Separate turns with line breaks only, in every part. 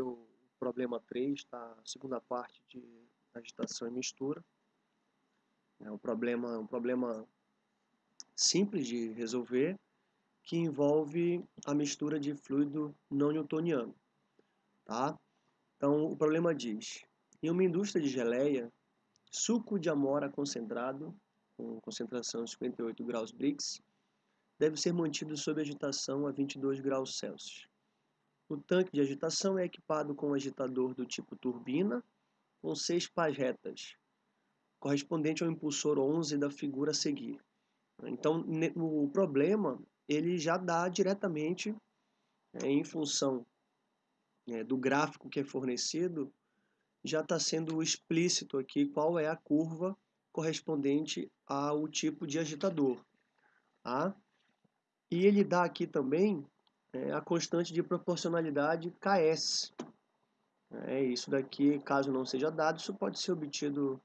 o problema 3, tá? a segunda parte de agitação e mistura. É um problema, um problema simples de resolver, que envolve a mistura de fluido não newtoniano. Tá? Então, o problema diz, em uma indústria de geleia, suco de amora concentrado, com concentração de 58 graus Brix, deve ser mantido sob agitação a 22 graus Celsius. O tanque de agitação é equipado com um agitador do tipo turbina, com seis pás retas, correspondente ao impulsor 11 da figura a seguir. Então, o problema ele já dá diretamente, é, em função é, do gráfico que é fornecido, já está sendo explícito aqui qual é a curva correspondente ao tipo de agitador. Tá? E ele dá aqui também é, a constante de proporcionalidade Ks. É, isso daqui, caso não seja dado, isso pode ser obtido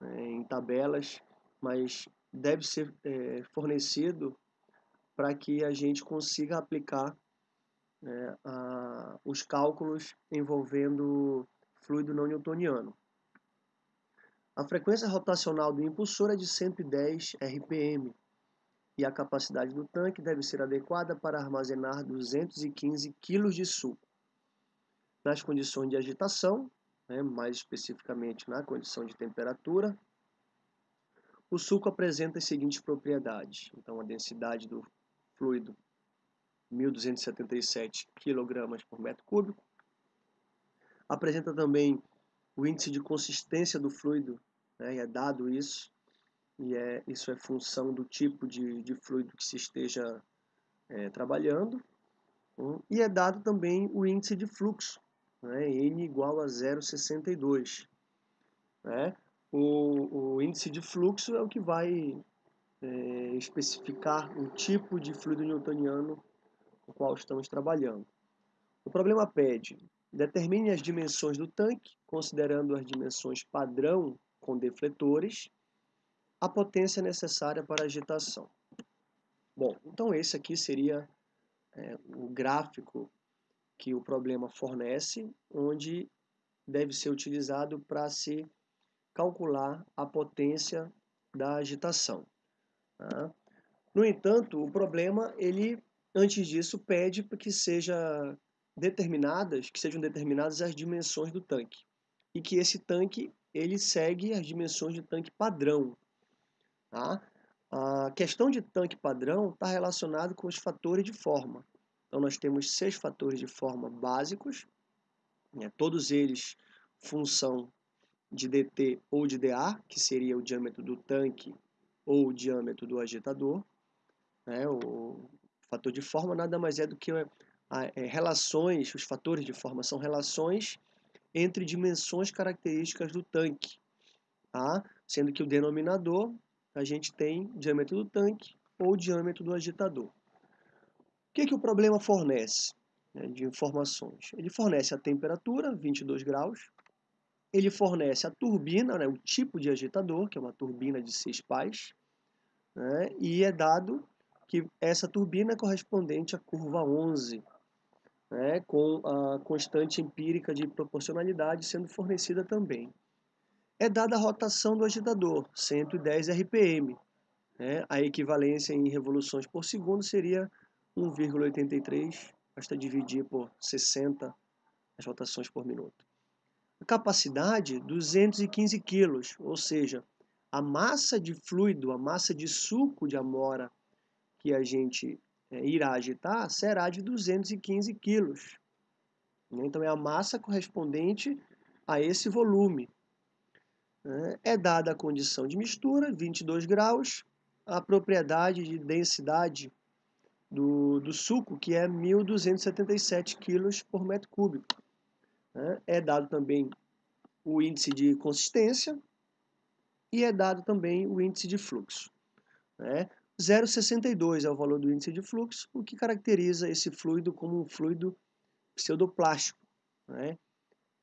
é, em tabelas, mas deve ser é, fornecido para que a gente consiga aplicar é, a, os cálculos envolvendo fluido não newtoniano. A frequência rotacional do impulsor é de 110 RPM, e a capacidade do tanque deve ser adequada para armazenar 215 kg de suco. Nas condições de agitação, né, mais especificamente na condição de temperatura, o suco apresenta as seguintes propriedades. Então, a densidade do fluido, 1.277 kg por metro cúbico. Apresenta também o índice de consistência do fluido, né, é dado isso, e é, isso é função do tipo de, de fluido que se esteja é, trabalhando, um, e é dado também o índice de fluxo, né, N igual a 0,62. Né? O, o, índice de fluxo é o que vai é, especificar o tipo de fluido newtoniano com o qual estamos trabalhando. O problema pede, determine as dimensões do tanque, considerando as dimensões padrão com defletores, a potência necessária para a agitação. Bom, então esse aqui seria é, o gráfico que o problema fornece, onde deve ser utilizado para se calcular a potência da agitação. Tá? No entanto, o problema, ele, antes disso, pede que seja determinadas, que sejam determinadas as dimensões do tanque e que esse tanque ele segue as dimensões de tanque padrão, Tá? A questão de tanque padrão está relacionada com os fatores de forma. Então, nós temos seis fatores de forma básicos, né? todos eles função de dt ou de dA, que seria o diâmetro do tanque ou o diâmetro do agitador. Né? O fator de forma nada mais é do que a, é, relações, os fatores de forma são relações entre dimensões características do tanque, tá? sendo que o denominador a gente tem diâmetro do tanque ou diâmetro do agitador. O que, que o problema fornece né, de informações? Ele fornece a temperatura, 22 graus, ele fornece a turbina, né, o tipo de agitador, que é uma turbina de seis pás, né, e é dado que essa turbina é correspondente à curva 11, né, com a constante empírica de proporcionalidade sendo fornecida também é dada a rotação do agitador, 110 RPM. Né? A equivalência em revoluções por segundo seria 1,83, basta dividir por 60 as rotações por minuto. A capacidade, 215 kg, ou seja, a massa de fluido, a massa de suco de amora que a gente é, irá agitar será de 215 kg. Então é a massa correspondente a esse volume. Né? É dada a condição de mistura, 22 graus, a propriedade de densidade do, do suco, que é 1.277 kg por metro cúbico. Né? É dado também o índice de consistência e é dado também o índice de fluxo. Né? 0,62 é o valor do índice de fluxo, o que caracteriza esse fluido como um fluido pseudoplástico. Né?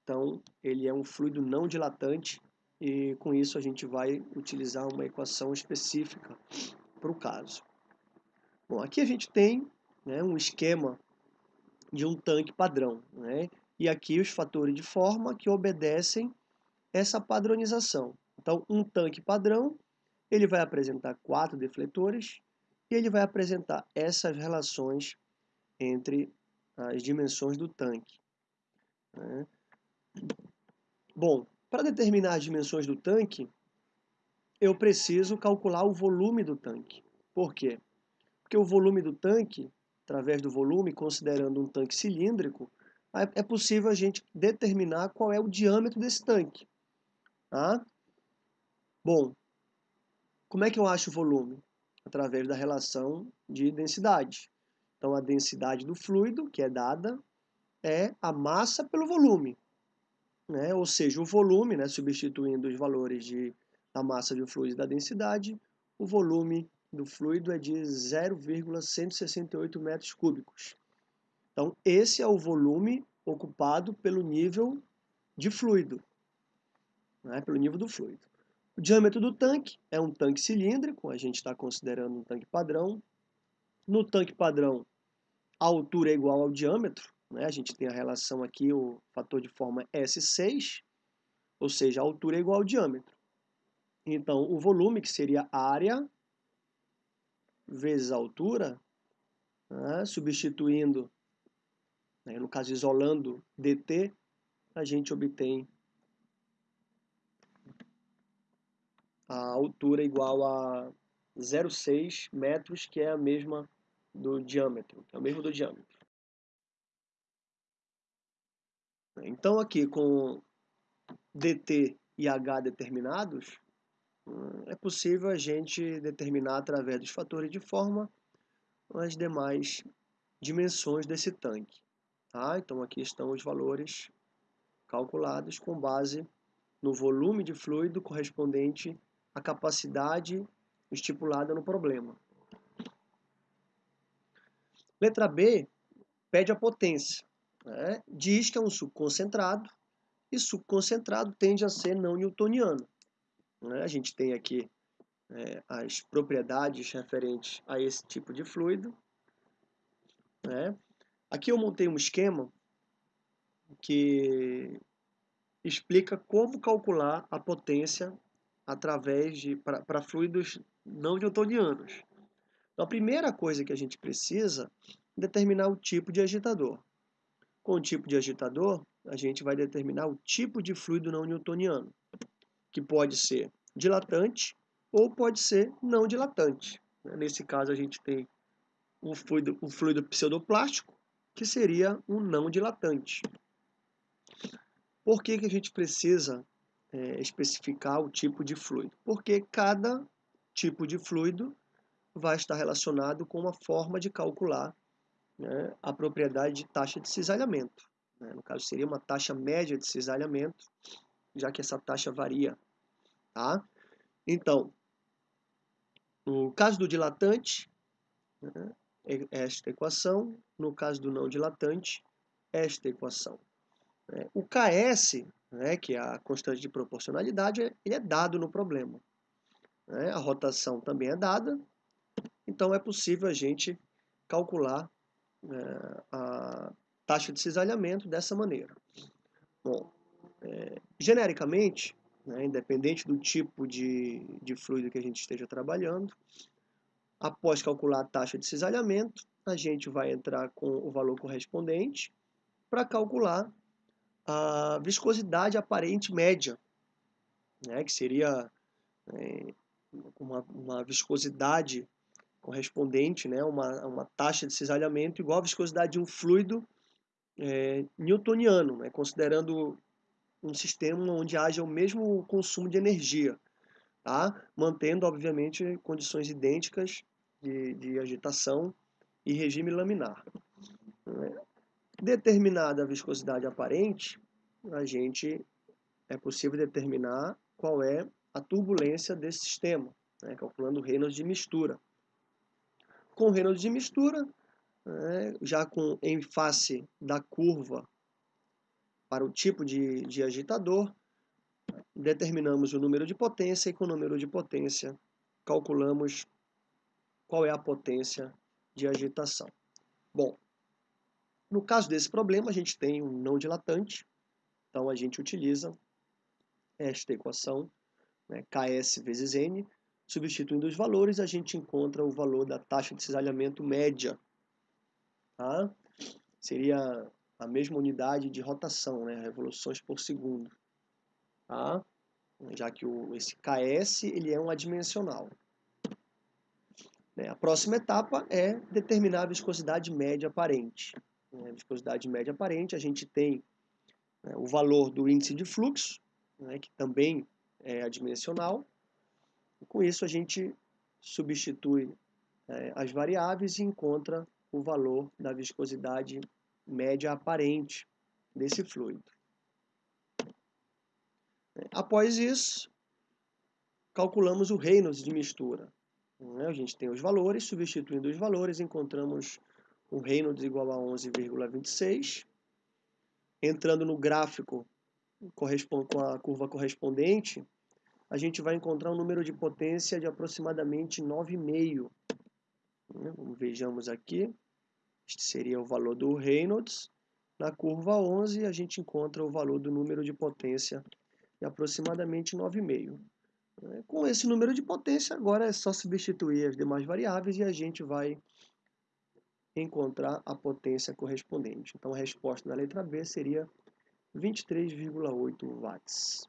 Então, ele é um fluido não dilatante, e com isso a gente vai utilizar uma equação específica para o caso. Bom, aqui a gente tem né, um esquema de um tanque padrão. Né? e aqui os fatores de forma que obedecem essa padronização. Então, um tanque padrão, ele vai apresentar quatro defletores e ele vai apresentar essas relações entre as dimensões do tanque. Né? Bom, para determinar as dimensões do tanque, eu preciso calcular o volume do tanque. Por quê? Porque o volume do tanque, através do volume, considerando um tanque cilíndrico, é possível a gente determinar qual é o diâmetro desse tanque. Tá? Bom, como é que eu acho o volume? Através da relação de densidade. Então, a densidade do fluido, que é dada, é a massa pelo volume. Né? Ou seja, o volume, né, substituindo os valores de, da massa do fluido e da densidade, o volume do fluido é de 0,168 metros cúbicos. Então, esse é o volume ocupado pelo nível de fluido, né, pelo nível do fluido. O diâmetro do tanque é um tanque cilíndrico, a gente está considerando um tanque padrão. No tanque padrão, a altura é igual ao diâmetro, né? a gente tem a relação aqui, o fator de forma S6, ou seja, a altura é igual ao diâmetro. Então, o volume, que seria área vezes a altura, né? substituindo, né? no caso isolando dt, a gente obtém a altura igual a 0,6 metros, que é a mesma do diâmetro, é o mesmo do diâmetro. Então aqui com dt e h determinados, é possível a gente determinar através dos fatores de forma as demais dimensões desse tanque. Tá? Então aqui estão os valores calculados com base no volume de fluido correspondente à capacidade estipulada no problema. Letra B pede a potência. Né? Diz que é um suco concentrado e suco concentrado tende a ser não newtoniano. Né? A gente tem aqui é, as propriedades referentes a esse tipo de fluido. Né? Aqui eu montei um esquema que explica como calcular a potência através de para fluidos não newtonianos. Então, a primeira coisa que a gente precisa é determinar o tipo de agitador. Com o tipo de agitador, a gente vai determinar o tipo de fluido não newtoniano, que pode ser dilatante ou pode ser não dilatante. Nesse caso, a gente tem um fluido, um fluido pseudoplástico, que seria um não dilatante. Por que, que a gente precisa é, especificar o tipo de fluido? Porque cada tipo de fluido vai estar relacionado com uma forma de calcular né, a propriedade de taxa de cisalhamento. Né? No caso, seria uma taxa média de cisalhamento, já que essa taxa varia. Tá? Então, no caso do dilatante, né, é esta equação. No caso do não dilatante, esta equação. É, o KS, né, que é a constante de proporcionalidade, ele é dado no problema. Né? A rotação também é dada, então é possível a gente calcular a taxa de cisalhamento dessa maneira. Bom, é, genericamente, né, independente do tipo de, de fluido que a gente esteja trabalhando, após calcular a taxa de cisalhamento, a gente vai entrar com o valor correspondente para calcular a viscosidade aparente média, né, que seria é, uma, uma viscosidade correspondente, né, uma, uma taxa de cisalhamento igual à viscosidade de um fluido é, newtoniano, né, considerando um sistema onde haja o mesmo consumo de energia, tá? mantendo, obviamente, condições idênticas de, de agitação e regime laminar. Né? Determinada a viscosidade aparente, a gente é possível determinar qual é a turbulência desse sistema, né? calculando o Reynolds de mistura com Reynolds de mistura, né, já com em face da curva para o tipo de, de agitador, determinamos o número de potência e com o número de potência calculamos qual é a potência de agitação. Bom, No caso desse problema, a gente tem um não dilatante, então a gente utiliza esta equação, né, Ks vezes N, substituindo os valores, a gente encontra o valor da taxa de cisalhamento média. Tá? Seria a mesma unidade de rotação, né, revoluções por segundo. Tá? Já que o, esse Ks ele é um adimensional. Né, a próxima etapa é determinar a viscosidade média aparente. Né, a viscosidade média aparente, a gente tem né, o valor do índice de fluxo, que também é adimensional. E com isso a gente substitui é, as variáveis e encontra o valor da viscosidade média aparente desse fluido. Após isso, calculamos o Reynolds de mistura. Né? A gente tem os valores, substituindo os valores, encontramos o Reynolds igual a 11,26. Entrando no gráfico com a curva correspondente, a gente vai encontrar um número de potência de aproximadamente 9,5. Né? Vejamos aqui, este seria o valor do Reynolds. Na curva 11, a gente encontra o valor do número de potência de aproximadamente 9,5. Com esse número de potência, agora é só substituir as demais variáveis e a gente vai encontrar a potência correspondente. Então, a resposta da letra B seria 23,8 watts.